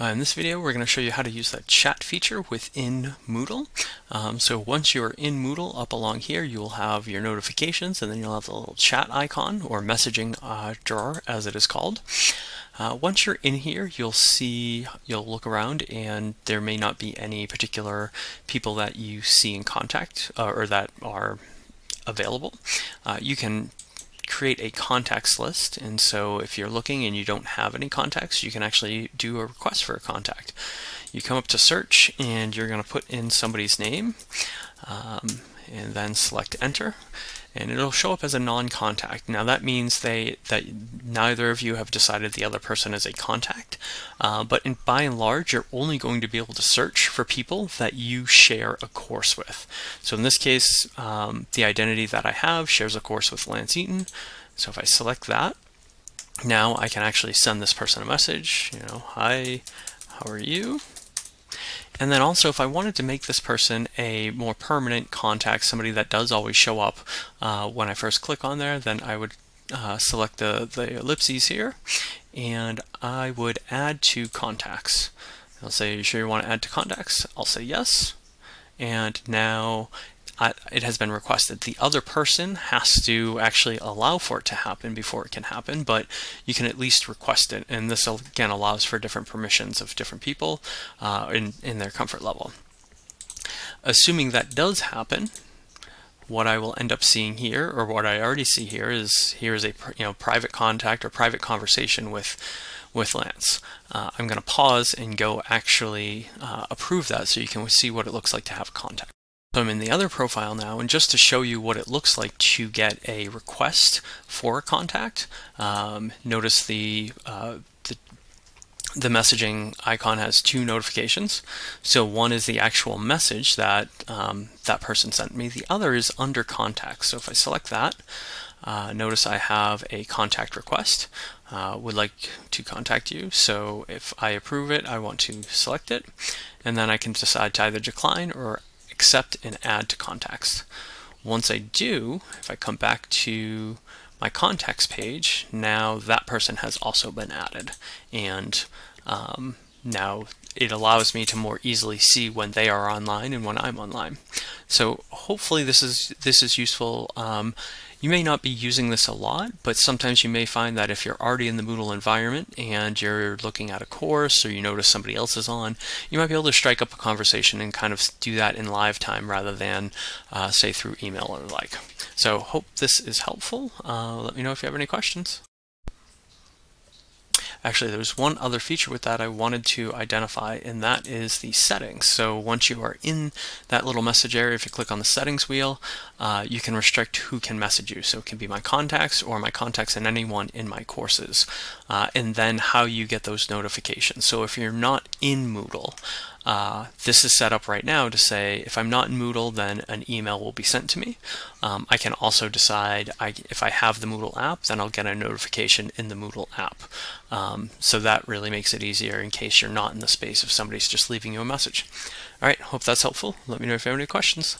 Uh, in this video, we're going to show you how to use the chat feature within Moodle. Um, so once you're in Moodle, up along here, you will have your notifications, and then you'll have the little chat icon, or messaging uh, drawer, as it is called. Uh, once you're in here, you'll see, you'll look around, and there may not be any particular people that you see in contact, uh, or that are available. Uh, you can create a contacts list. And so if you're looking and you don't have any contacts, you can actually do a request for a contact. You come up to search and you're going to put in somebody's name um, and then select enter and it'll show up as a non-contact. Now that means they that neither of you have decided the other person is a contact, uh, but in, by and large, you're only going to be able to search for people that you share a course with. So in this case, um, the identity that I have shares a course with Lance Eaton. So if I select that, now I can actually send this person a message, you know, hi, how are you? And then also if I wanted to make this person a more permanent contact, somebody that does always show up uh, when I first click on there, then I would uh, select the, the ellipses here and I would add to contacts. I'll say, you sure you want to add to contacts? I'll say yes. And now it has been requested. The other person has to actually allow for it to happen before it can happen, but you can at least request it. And this again allows for different permissions of different people uh, in, in their comfort level. Assuming that does happen, what I will end up seeing here, or what I already see here, is here is a you know private contact or private conversation with with Lance. Uh, I'm going to pause and go actually uh, approve that so you can see what it looks like to have contact. So I'm in the other profile now, and just to show you what it looks like to get a request for a contact, um, notice the, uh, the, the messaging icon has two notifications. So one is the actual message that um, that person sent me. The other is under contact. So if I select that, uh, notice I have a contact request. Uh, would like to contact you. So if I approve it, I want to select it, and then I can decide to either decline or accept and add to contacts. Once I do, if I come back to my contacts page, now that person has also been added. And um, now it allows me to more easily see when they are online and when I'm online. So hopefully this is this is useful. Um, you may not be using this a lot, but sometimes you may find that if you're already in the Moodle environment and you're looking at a course or you notice somebody else is on, you might be able to strike up a conversation and kind of do that in live time rather than uh, say through email or the like. So hope this is helpful. Uh, let me know if you have any questions. Actually, there's one other feature with that I wanted to identify, and that is the settings. So once you are in that little message area, if you click on the settings wheel, uh, you can restrict who can message you. So it can be my contacts or my contacts and anyone in my courses. Uh, and then how you get those notifications. So if you're not in Moodle, uh, this is set up right now to say if I'm not in Moodle, then an email will be sent to me. Um, I can also decide I, if I have the Moodle app, then I'll get a notification in the Moodle app. Um, so that really makes it easier in case you're not in the space if somebody's just leaving you a message. All right, hope that's helpful. Let me know if you have any questions.